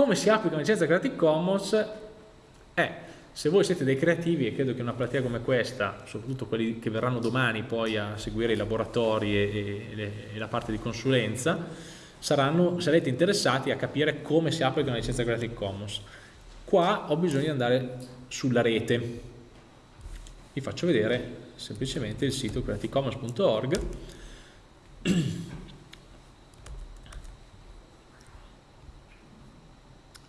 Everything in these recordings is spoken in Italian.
come si applica una licenza Creative Commons? Eh, se voi siete dei creativi e credo che una platea come questa, soprattutto quelli che verranno domani poi a seguire i laboratori e, e, e la parte di consulenza, saranno, sarete interessati a capire come si applica una licenza Creative Commons. Qua ho bisogno di andare sulla rete. Vi faccio vedere semplicemente il sito creativecommons.org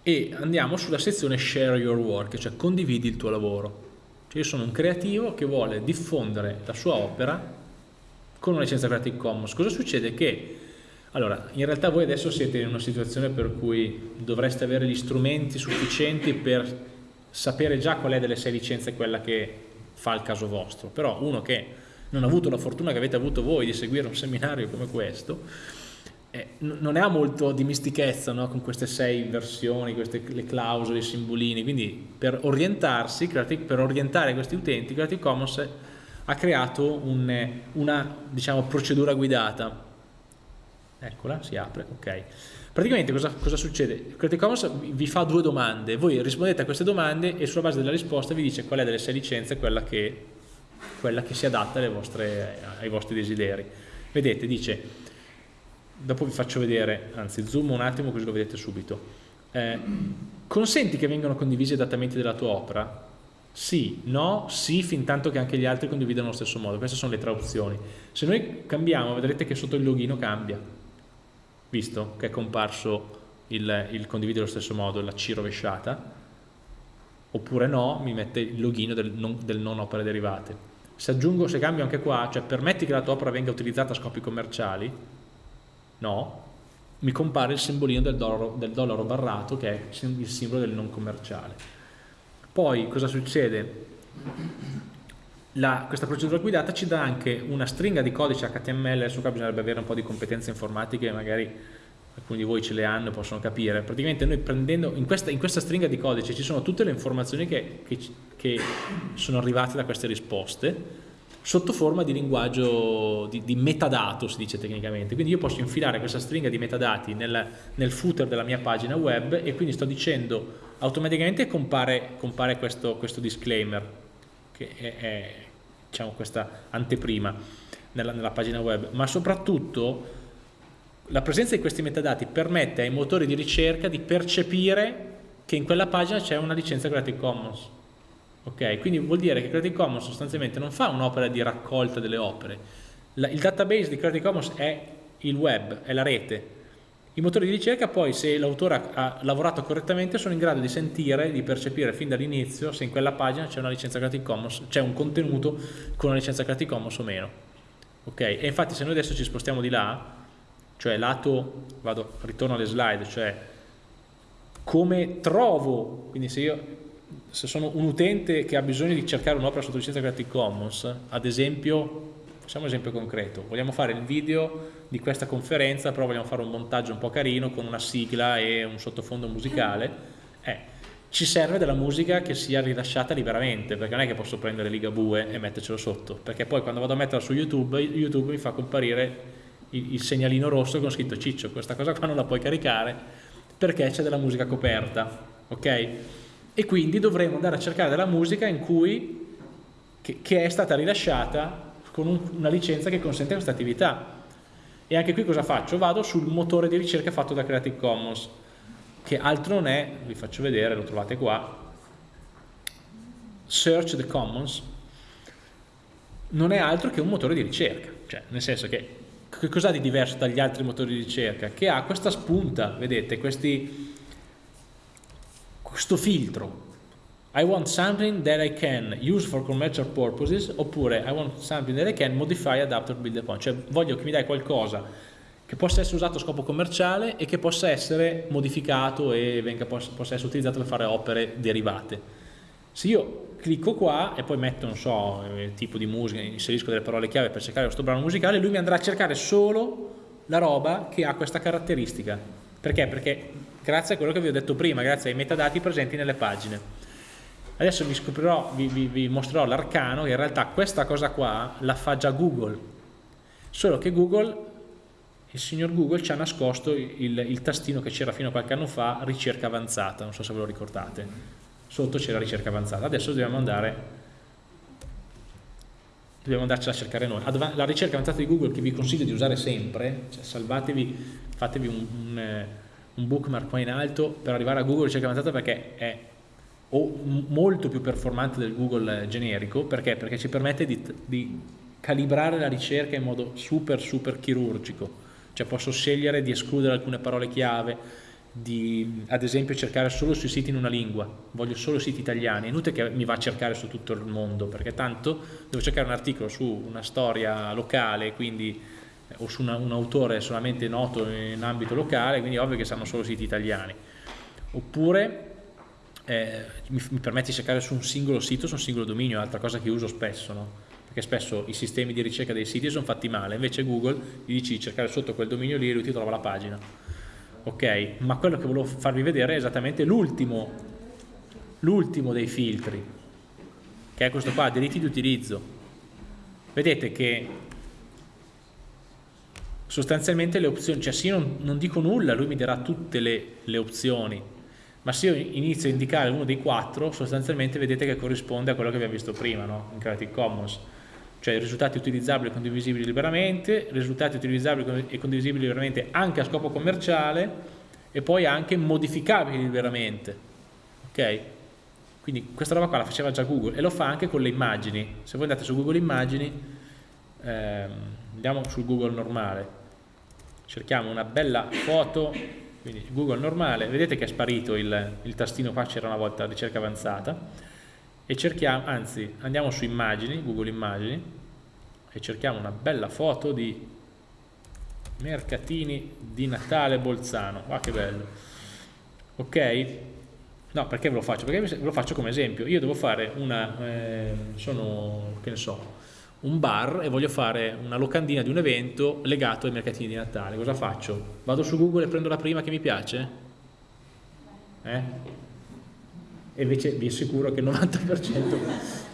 e andiamo sulla sezione Share Your Work, cioè condividi il tuo lavoro. Cioè io sono un creativo che vuole diffondere la sua opera con una licenza Creative Commons. Cosa succede? Che allora, in realtà voi adesso siete in una situazione per cui dovreste avere gli strumenti sufficienti per sapere già qual è delle sei licenze quella che fa il caso vostro, però uno che non ha avuto la fortuna che avete avuto voi di seguire un seminario come questo, eh, non ha molto di mistichezza no? con queste sei versioni, queste, le clausole, i simbolini, quindi per orientarsi, per orientare questi utenti, Creative Commons ha creato un, una diciamo, procedura guidata. Eccola, si apre, ok. Praticamente cosa, cosa, succede? Creative Commons vi fa due domande, voi rispondete a queste domande e sulla base della risposta vi dice qual è delle sei licenze quella che, quella che si adatta vostre, ai vostri desideri. Vedete, dice dopo vi faccio vedere, anzi zoom un attimo così lo vedete subito. Eh, consenti che vengano condivisi adattamenti della tua opera? Sì, no, sì, fin tanto che anche gli altri condividano allo stesso modo. Queste sono le tre opzioni. Se noi cambiamo, vedrete che sotto il login cambia, visto che è comparso il, il condividere allo stesso modo, la C rovesciata, oppure no, mi mette il login del non, del non opere derivate. Se aggiungo, se cambio anche qua, cioè permetti che la tua opera venga utilizzata a scopi commerciali, No, mi compare il simbolino del dollaro, del dollaro barrato che è il simbolo del non commerciale. Poi cosa succede? La, questa procedura guidata ci dà anche una stringa di codice HTML, adesso qua bisognerebbe avere un po' di competenze informatiche, magari alcuni di voi ce le hanno e possono capire. Praticamente noi prendendo, in questa, in questa stringa di codice ci sono tutte le informazioni che, che, che sono arrivate da queste risposte, sotto forma di linguaggio di, di, metadato si dice tecnicamente. Quindi io posso infilare questa stringa di metadati nel, nel footer della mia pagina web e quindi sto dicendo automaticamente compare, compare questo, questo, disclaimer che è, è diciamo questa anteprima nella, nella pagina web. Ma soprattutto la presenza di questi metadati permette ai motori di ricerca di percepire che in quella pagina c'è una licenza Creative Commons Ok, quindi vuol dire che Creative Commons sostanzialmente non fa un'opera di raccolta delle opere. La, il database di Creative Commons è il web, è la rete. I motori di ricerca poi, se l'autore ha lavorato correttamente, sono in grado di sentire, di percepire fin dall'inizio se in quella pagina c'è una licenza Creative Commons, c'è un contenuto con una licenza Creative Commons o meno. Ok, e infatti se noi adesso ci spostiamo di là, cioè lato, vado, ritorno alle slide, cioè come trovo, quindi se io se sono un utente che ha bisogno di cercare un'opera sotto licenza Creative Commons, ad esempio, facciamo un esempio concreto, vogliamo fare il video di questa conferenza, però vogliamo fare un montaggio un po' carino con una sigla e un sottofondo musicale, eh, ci serve della musica che sia rilasciata liberamente, perché non è che posso prendere Ligabue e mettercelo sotto, perché poi quando vado a metterla su YouTube, YouTube mi fa comparire il, il segnalino rosso con scritto Ciccio, questa cosa qua non la puoi caricare perché c'è della musica coperta, ok? E quindi dovremo andare a cercare della musica in cui, che, che è stata rilasciata con un, una licenza che consente questa attività. E anche qui cosa faccio? Vado sul motore di ricerca fatto da Creative Commons, che altro non è, vi faccio vedere, lo trovate qua, Search the Commons, non è altro che un motore di ricerca, cioè nel senso che che cos'ha di diverso dagli altri motori di ricerca? Che ha questa spunta, vedete, questi, questo filtro I want something that I can use for commercial purposes oppure I want something that I can modify, adapt or build upon cioè voglio che mi dai qualcosa che possa essere usato a scopo commerciale e che possa essere modificato e venga, possa essere utilizzato per fare opere derivate se io clicco qua e poi metto, non so, il tipo di musica, inserisco delle parole chiave per cercare questo brano musicale, lui mi andrà a cercare solo la roba che ha questa caratteristica. Perché? Perché grazie a quello che vi ho detto prima, grazie ai metadati presenti nelle pagine. Adesso vi, scoprirò, vi, vi, vi mostrerò l'arcano che in realtà questa cosa qua la fa già Google, solo che Google il signor Google ci ha nascosto il, il tastino che c'era fino a qualche anno fa, ricerca avanzata, non so se ve lo ricordate, sotto c'era ricerca avanzata, adesso dobbiamo andare dobbiamo andarcela a cercare noi. La ricerca avanzata di Google che vi consiglio di usare sempre, cioè salvatevi, fatevi un, un, eh, un bookmark qua in alto per arrivare a Google ricerca avanzata perché è molto più performante del Google generico, perché? Perché ci permette di, di calibrare la ricerca in modo super super chirurgico, cioè posso scegliere di escludere alcune parole chiave, di ad esempio cercare solo sui siti in una lingua, voglio solo siti italiani, è inutile che mi va a cercare su tutto il mondo, perché tanto devo cercare un articolo su una storia locale, quindi o su una, un autore solamente noto in ambito locale, quindi è ovvio che sanno solo siti italiani. Oppure eh, mi, mi, permette di cercare su un singolo sito, su un singolo dominio, altra cosa che uso spesso, no? perché spesso i sistemi di ricerca dei siti sono fatti male, invece Google gli dici di cercare sotto quel dominio lì e lui ti trova la pagina. Ok, ma quello che volevo farvi vedere è esattamente l'ultimo, l'ultimo dei filtri, che è questo qua, diritti di utilizzo. Vedete che sostanzialmente le opzioni, cioè se io non, non dico nulla, lui mi darà tutte le, le opzioni, ma se io inizio a indicare uno dei quattro, sostanzialmente vedete che corrisponde a quello che abbiamo visto prima, no? in Creative Commons, cioè risultati utilizzabili e condivisibili liberamente, risultati utilizzabili e condivisibili liberamente anche a scopo commerciale e poi anche modificabili liberamente, ok? Quindi questa roba qua la faceva già Google e lo fa anche con le immagini, se voi andate su Google Immagini, ehm, andiamo sul Google normale, cerchiamo una bella foto quindi Google normale, vedete che è sparito il, il tastino qua, c'era una volta ricerca avanzata, e cerchiamo, anzi andiamo su immagini, Google immagini, e cerchiamo una bella foto di mercatini di Natale Bolzano, guarda che bello, ok? No, perché ve lo faccio? Perché ve lo faccio come esempio, io devo fare una, eh, sono, che ne so, un bar e voglio fare una locandina di un evento legato ai mercatini di Natale, cosa faccio? Vado su Google e prendo la prima che mi piace? Eh? E invece vi assicuro che il 90%,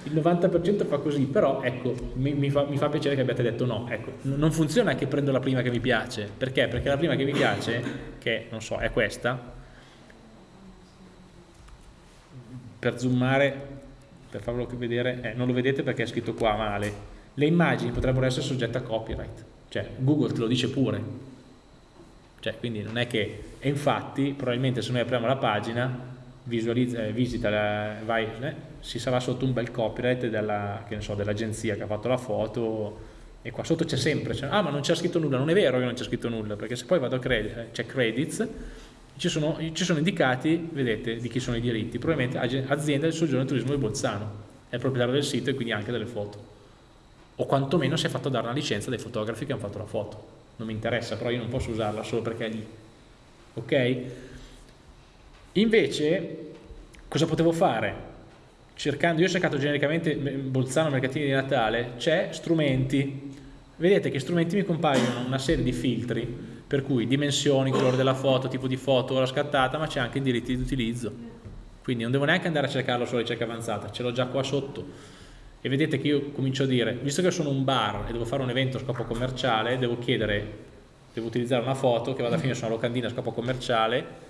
il 90 fa così, però ecco, mi, mi, fa, mi, fa, piacere che abbiate detto no, ecco, non funziona che prendo la prima che mi piace, perché? Perché la prima che mi piace, che non so, è questa, per zoomare, per farvelo vedere, eh, non lo vedete perché è scritto qua male, le immagini potrebbero essere soggette a copyright, cioè Google te lo dice pure, cioè, quindi non è che, e infatti probabilmente se noi apriamo la pagina, eh, visita, la, vai, eh, si sarà sotto un bel copyright dell'agenzia dell che ha fatto la foto e qua sotto c'è sempre, cioè, ah ma non c'è scritto nulla, non è vero che non c'è scritto nulla, perché se poi vado a credit, eh, c'è credits, ci sono, ci sono, indicati, vedete, di chi sono i diritti, probabilmente azienda del soggiorno e turismo di Bolzano, è il proprietario del sito e quindi anche delle foto o quantomeno si è fatto dare una licenza dai fotografi che hanno fatto la foto non mi interessa, però io non posso usarla solo perché è lì ok? invece cosa potevo fare? cercando, io ho cercato genericamente Bolzano Mercatini di Natale c'è strumenti vedete che strumenti mi compaiono una serie di filtri per cui dimensioni, colore della foto, tipo di foto, ora scattata, ma c'è anche i diritti di utilizzo. Quindi non devo neanche andare a cercarlo sulla ricerca avanzata, ce l'ho già qua sotto e vedete che io comincio a dire, visto che sono un bar e devo fare un evento a scopo commerciale, devo chiedere, devo utilizzare una foto che vada a finire su una locandina a scopo commerciale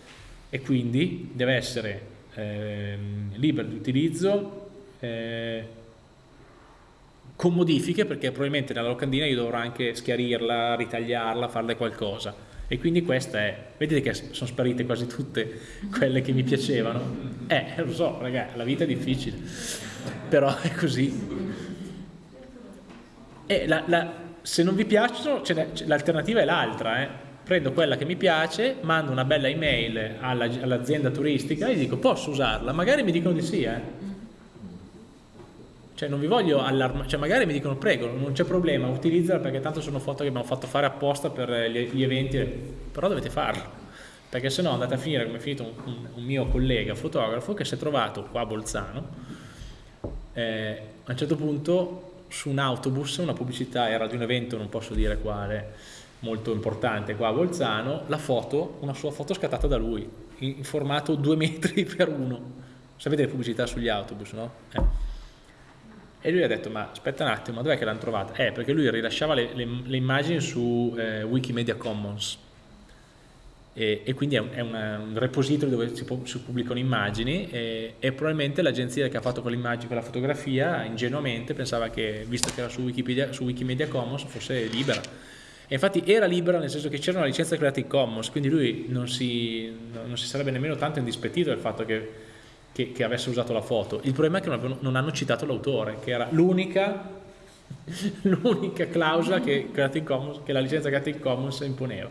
e quindi deve essere eh, libera di utilizzo eh, con modifiche perché probabilmente nella locandina io dovrò anche schiarirla, ritagliarla, farle qualcosa. E quindi questa è, vedete che sono sparite quasi tutte quelle che mi piacevano? Eh, lo so ragazzi, la vita è difficile però è così e la, la, se non vi piacciono l'alternativa è l'altra eh. prendo quella che mi piace mando una bella email all'azienda all turistica e gli dico posso usarla? magari mi dicono di sì eh cioè non vi voglio allarmare, cioè magari mi dicono prego, non c'è problema, utilizzala perché tanto sono foto che abbiamo fatto fare apposta per gli, eventi, però dovete farlo, perché se no andate a finire come è finito un, un, un, mio collega fotografo che si è trovato qua a Bolzano, eh, a un certo punto su un autobus, una pubblicità era di un evento, non posso dire quale, molto importante qua a Bolzano, la foto, una sua foto scattata da lui, in, formato 2 metri per 1, sapete le pubblicità sugli autobus, no? Eh E lui ha detto, ma aspetta un attimo, dov'è che l'hanno trovata? Eh, perché lui rilasciava le, le, le immagini su eh, Wikimedia Commons e, e quindi è, un, è un, repository dove si, si pubblicano immagini e, e probabilmente l'agenzia che ha fatto quell'immagine, quella fotografia, ingenuamente pensava che, visto che era su Wikipedia, su Wikimedia Commons, fosse libera. E infatti era libera nel senso che c'era una licenza Creative Commons, quindi lui non si, non si sarebbe nemmeno tanto indispettito del fatto che, che, che, avesse usato la foto. Il problema è che non, non hanno citato l'autore, che era l'unica clausola che, che la licenza Creative Commons imponeva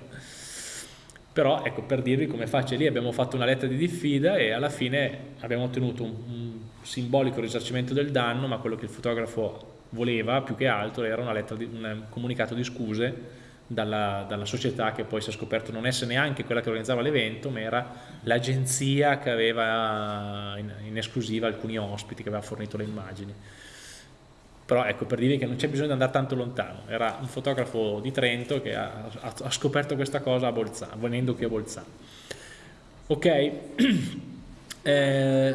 però ecco per dirvi come faccio lì abbiamo fatto una lettera di diffida e alla fine abbiamo ottenuto un, un, simbolico risarcimento del danno ma quello che il fotografo voleva più che altro era una lettera di, un comunicato di scuse dalla, dalla, società che poi si è scoperto non essere neanche quella che organizzava l'evento ma era l'agenzia che aveva in, in esclusiva alcuni ospiti che aveva fornito le immagini però ecco per dirvi che non c'è bisogno di andare tanto lontano. Era un fotografo di Trento che ha, ha, ha scoperto questa cosa a Bolzano venendo qui a Bolzano. Ok. Eh,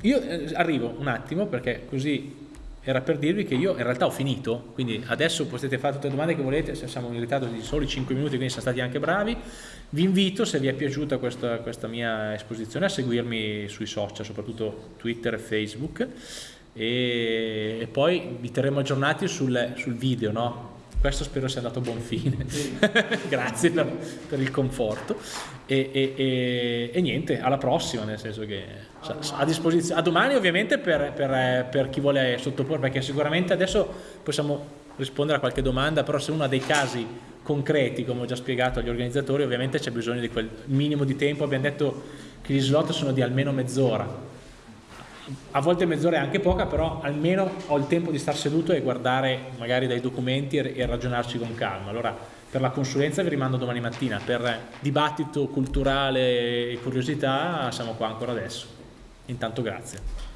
io eh, arrivo un attimo perché così era per dirvi che io in realtà ho finito. Quindi adesso potete fare tutte le domande che volete se siamo in ritardo di soli 5 minuti quindi siamo stati anche bravi. Vi invito se vi è piaciuta questa, questa mia esposizione a seguirmi sui social soprattutto Twitter e Facebook e, e poi vi terremo aggiornati sul, sul video, no? questo spero sia andato a buon fine. Grazie per, per, il conforto. E, e, e, e, niente alla prossima nel senso che a disposizione a domani ovviamente per, per, per, chi vuole sottoporre perché sicuramente adesso possiamo rispondere a qualche domanda però se uno ha dei casi concreti come ho già spiegato agli organizzatori ovviamente c'è bisogno di quel minimo di tempo. Abbiamo detto che gli slot sono di almeno mezz'ora a volte mezz'ora è anche poca, però almeno ho il tempo di star seduto e guardare magari dai documenti e, ragionarci con calma. Allora, per la consulenza vi rimando domani mattina, per dibattito culturale e curiosità siamo qua ancora adesso. Intanto grazie.